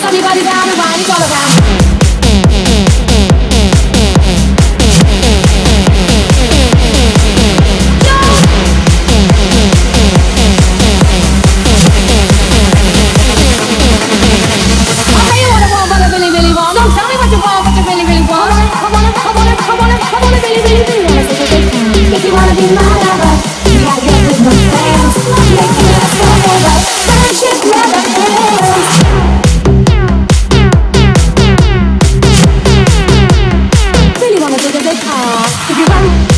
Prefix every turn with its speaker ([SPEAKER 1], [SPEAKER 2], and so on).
[SPEAKER 1] Sunny body down and wine all around. Aww. If you want